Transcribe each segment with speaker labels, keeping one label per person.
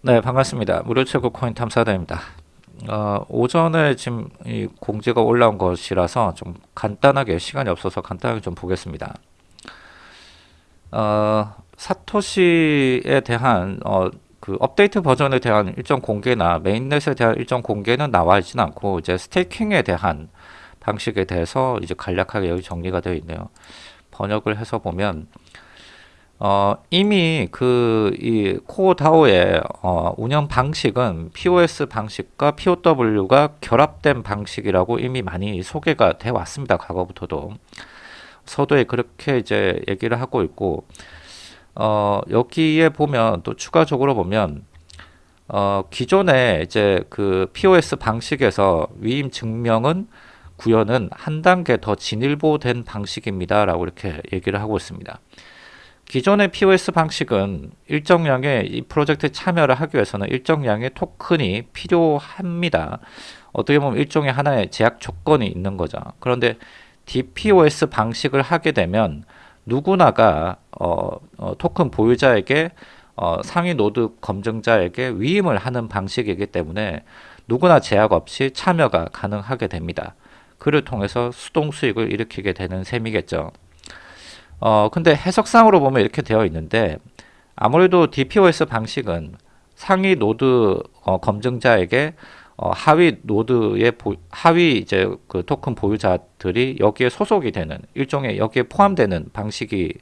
Speaker 1: 네, 반갑습니다. 무료 최고 코인 탐사대입니다. 어, 오전에 지금 이 공지가 올라온 것이라서 좀 간단하게 시간이 없어서 간단하게 좀 보겠습니다. 어, 사토시에 대한 어, 그 업데이트 버전에 대한 일정 공개나 메인넷에 대한 일정 공개는 나와 있진 않고 이제 스테이킹에 대한 방식에 대해서 이제 간략하게 여기 정리가 되어 있네요. 번역을 해서 보면 어, 이미 그 이 코어 다오의 어, 운영 방식은 POS 방식과 POW가 결합된 방식이라고 이미 많이 소개가 돼 왔습니다. 과거부터도 서도에 그렇게 이제 얘기를 하고 있고 어, 여기에 보면 또 추가적으로 보면 어, 기존에 이제 그 POS 방식에서 위임 증명은 구현은 한 단계 더 진일보된 방식입니다라고 이렇게 얘기를 하고 있습니다. 기존의 PoS 방식은 일정량의 이 프로젝트에 참여를 하기 위해서는 일정량의 토큰이 필요합니다. 어떻게 보면 일종의 하나의 제약 조건이 있는 거죠. 그런데 DPoS 방식을 하게 되면 누구나가 어, 어, 토큰 보유자에게 어, 상위 노드 검증자에게 위임을 하는 방식이기 때문에 누구나 제약 없이 참여가 가능하게 됩니다. 그를 통해서 수동 수익을 일으키게 되는 셈이겠죠. 어, 근데 해석상으로 보면 이렇게 되어 있는데 아무래도 DPoS 방식은 상위 노드 어, 검증자에게 어, 하위 노드의 보, 하위 이제 그 토큰 보유자들이 여기에 소속이 되는 일종의 여기에 포함되는 방식이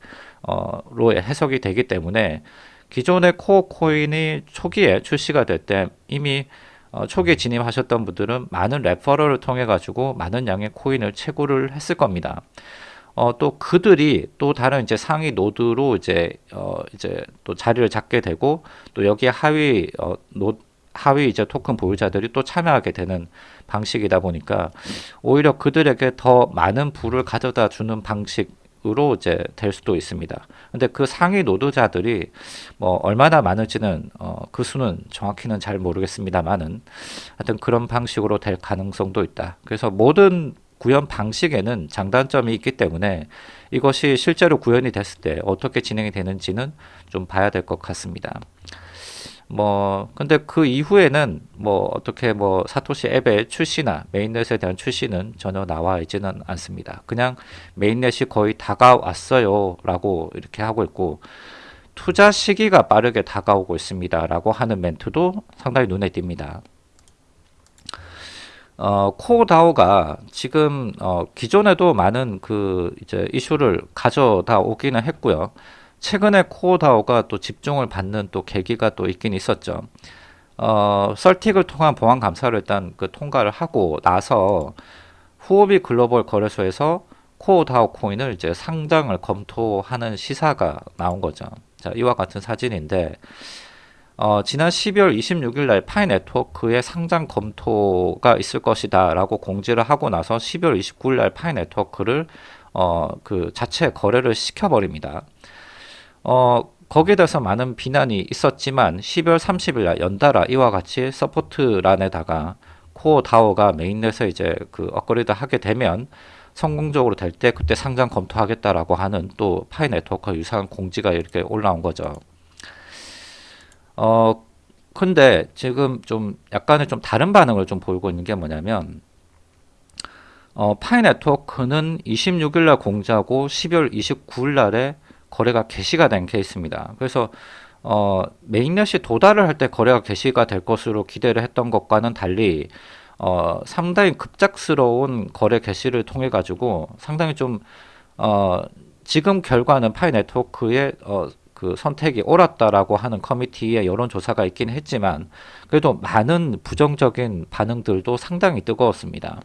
Speaker 1: 어로 해석이 되기 때문에 기존의 코어 코인이 초기에 출시가 될 때 이미 어, 초기에 진입하셨던 분들은 많은 referral을 통해 가지고 많은 양의 코인을 채굴을 했을 겁니다. 어, 또 그들이 또 다른 이제 상위 노드로 이제 어, 이제 또 자리를 잡게 되고 또 여기에 하위 어, 노 하위 이제 토큰 보유자들이 또 참여하게 되는 방식이다 보니까 오히려 그들에게 더 많은 부를 가져다 주는 방식 으로 이제 될 수도 있습니다. 근데 그 상위 노드자들이 뭐 얼마나 많을지는 어, 그 수는 정확히는 잘 모르겠습니다만은 하여튼 그런 방식으로 될 가능성도 있다. 그래서 모든 구현 방식에는 장단점이 있기 때문에 이것이 실제로 구현이 됐을 때 어떻게 진행이 되는지는 좀 봐야 될 것 같습니다. 뭐 근데 그 이후에는 뭐 어떻게 뭐 사토시 앱의 출시나 메인넷에 대한 출시는 전혀 나와 있지는 않습니다. 그냥 메인넷이 거의 다가왔어요 라고 이렇게 하고 있고 투자 시기가 빠르게 다가오고 있습니다 라고 하는 멘트도 상당히 눈에 띕니다. 어, 코다오가 지금 어, 기존에도 많은 그 이제 이슈를 가져다 오기는 했고요. 최근에 코다오가 또 집중을 받는 또 계기가 또 있긴 있었죠. 어, 썰틱을 통한 보안 감사를 일단 그 통과를 하고 나서 후오비 글로벌 거래소에서 코다오 코인을 이제 상장을 검토하는 시사가 나온 거죠. 자, 이와 같은 사진인데 어, 지난 12월 26일 날 파이 네트워크의 상장 검토가 있을 것이다 라고 공지를 하고 나서 12월 29일 날 파이 네트워크를 어, 그 자체 거래를 시켜버립니다. 어, 거기에 대해서 많은 비난이 있었지만 12월 30일 날 연달아 이와 같이 support란에다가 코어 다오가 mainnet에 이제 그 업그레이드 하게 되면 성공적으로 될 때 그때 상장 검토하겠다라고 하는 또 파이 네트워크 유사한 공지가 이렇게 올라온 거죠. 어, 근데 지금 좀 약간의 좀 다른 반응을 좀 보이고 있는 게 뭐냐면 어, 파이 네트워크는 26일 날 공지하고 12월 29일 날에 거래가 개시가 된 케이스입니다. 그래서 어, 메인넷이 도달을 할 때 거래가 개시가 될 것으로 기대를 했던 것과는 달리 어, 상당히 급작스러운 거래 개시를 통해 가지고 상당히 좀 어, 지금 결과는 파이 네트워크의 어, 그 선택이 옳았다라고 하는 커뮤니티의 여론조사가 있긴 했지만 그래도 많은 부정적인 반응들도 상당히 뜨거웠습니다.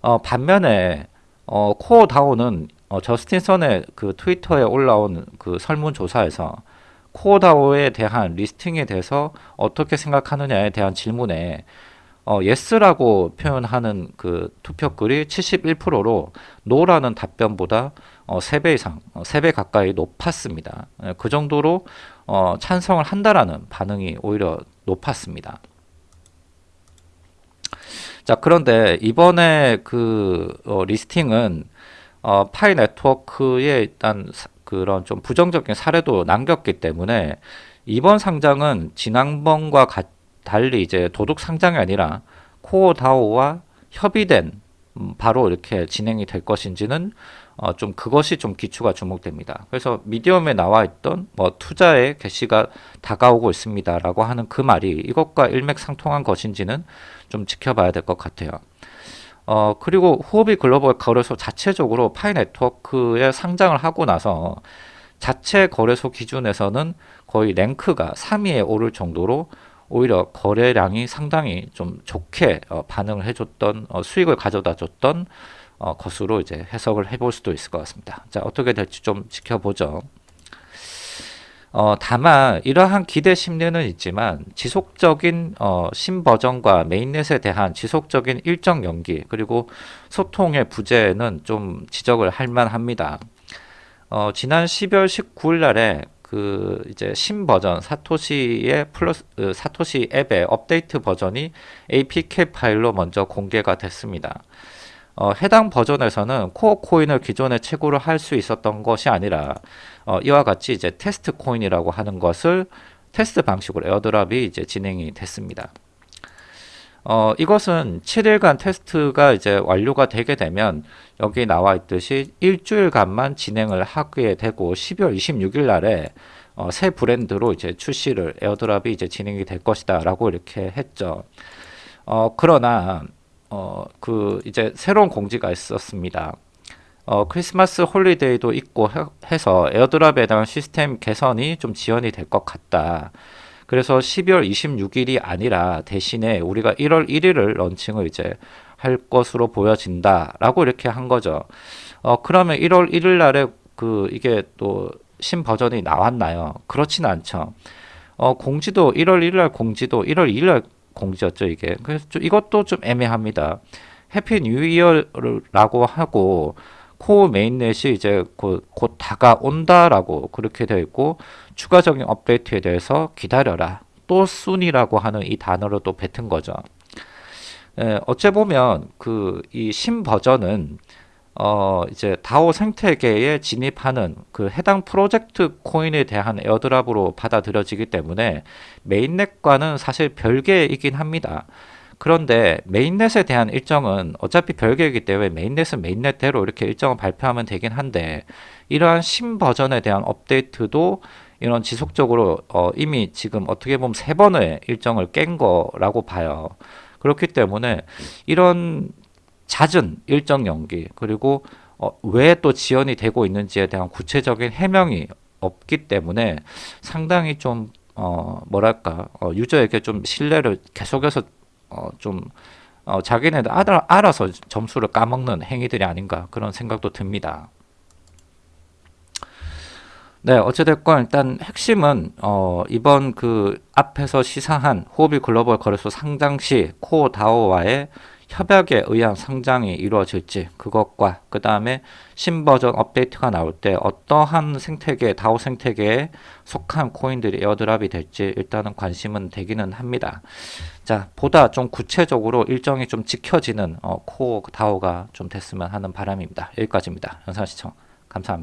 Speaker 1: 어, 반면에 어, 코어 다오는 어, 저스틴 선의 그 트위터에 올라온 그 설문조사에서 코어 다오에 대한 listing에 대해서 어떻게 생각하느냐에 대한 질문에 어, yes라고 표현하는 그 투표글이 71%로 노라는 답변보다 어, 3배 이상, 어, 3배 가까이 높았습니다. 예, 그 정도로 어, 찬성을 한다라는 반응이 오히려 높았습니다. 자, 그런데 이번에 그 어, 리스팅은 어, 파이 네트워크에 일단 그런 좀 부정적인 사례도 남겼기 때문에 이번 상장은 지난번과 가- 달리 이제 도둑 상장이 아니라 코어 다오와 협의된 음, 바로 이렇게 진행이 될 것인지는 어, 좀 그것이 좀 기초가 주목됩니다. 그래서 미디엄에 나와 있던 뭐 투자의 개시가 다가오고 있습니다라고 하는 그 말이 이것과 일맥상통한 것인지는 좀 지켜봐야 될 것 같아요. 어, 그리고 후오비 글로벌 거래소 자체적으로 파이 네트워크에 상장을 하고 나서 자체 거래소 기준에서는 거의 랭크가 3위에 오를 정도로 오히려 거래량이 상당히 좀 좋게 어, 반응을 해줬던 어, 수익을 가져다 줬던 어, 것으로 이제 해석을 해볼 수도 있을 것 같습니다. 자 어떻게 될지 좀 지켜보죠. 어, 다만 이러한 기대 심리는 있지만 지속적인 어, 신버전과 메인넷에 대한 지속적인 일정 연기 그리고 소통의 부재는 좀 지적을 할 만합니다. 어, 지난 12월 19일 날에 그 이제 신버전 사토시의 플러스 그 사토시 앱의 업데이트 버전이 APK 파일로 먼저 공개가 됐습니다. 어, 해당 버전에서는 코어 코인을 기존에 채굴을 할 수 있었던 것이 아니라 어, 이와 같이 이제 테스트 코인이라고 하는 것을 테스트 방식으로 airdrop이 이제 진행이 됐습니다. 어, 이것은 7일간 테스트가 이제 완료가 되게 되면 여기 나와 있듯이 일주일간만 진행을 하게 되고 12월 26일 날에 어, 새 브랜드로 이제 출시를 airdrop이 이제 진행이 될 것이다 라고 이렇게 했죠. 어, 그러나 어, 그 이제 새로운 공지가 있었습니다. 어, 크리스마스 holiday도 있고 해, 해서 airdrop에 대한 시스템 개선이 좀 지연이 될 것 같다. 그래서 12월 26일이 아니라 대신에 우리가 1월 1일을 launching을 이제 할 것으로 보여진다라고 이렇게 한 거죠. 어, 그러면 1월 1일 날에 그 이게 또 신 버전이 나왔나요? 그렇진 않죠. 어, 공지도 1월 1일 날 공지도 1월 2일 날 공지였죠, 이게. 그래서 좀 이것도 좀 애매합니다. Happy New Year라고 하고 Core mainnet이 이제 곧, 곧 다가온다라고 그렇게 되어 있고 추가적인 업데이트에 대해서 기다려라. 또 soon이라고 하는 이 단어로 또 뱉은 거죠. 예, 어째 보면 그 이 신 버전은 어 이제 DAO 생태계에 진입하는 그 해당 프로젝트 코인에 대한 airdrop으로 받아들여지기 때문에 mainnet과는 사실 별개이긴 합니다. 그런데 mainnet에 대한 일정은 어차피 별개이기 때문에 mainnet은 mainnet대로 이렇게 일정을 발표하면 되긴 한데 이러한 신 버전에 대한 업데이트도 이런 지속적으로 어 이미 지금 어떻게 보면 세 번의 일정을 깬 거라고 봐요. 그렇기 때문에 이런 잦은 일정 연기 그리고 어, 왜 또 지연이 되고 있는지에 대한 구체적인 해명이 없기 때문에 상당히 좀 어, 뭐랄까 어, 유저에게 좀 신뢰를 계속해서 어, 좀 어, 자기네들 알아, 알아서 점수를 까먹는 행위들이 아닌가 그런 생각도 듭니다. 네, 어찌됐건 일단 핵심은 어, 이번 그 앞에서 시사한 호비 글로벌 거래소 상장 시 코어 다오와의 협약에 의한 상장이 이루어질지 그것과 그 다음에 신 버전 업데이트가 나올 때 어떠한 생태계 DAO 생태계에 속한 코인들이 airdrop이 될지 일단은 관심은 되기는 합니다. 자 보다 좀 구체적으로 일정이 좀 지켜지는 어, Core DAO가 좀 됐으면 하는 바람입니다. 여기까지입니다. 영상 시청 감사합니다.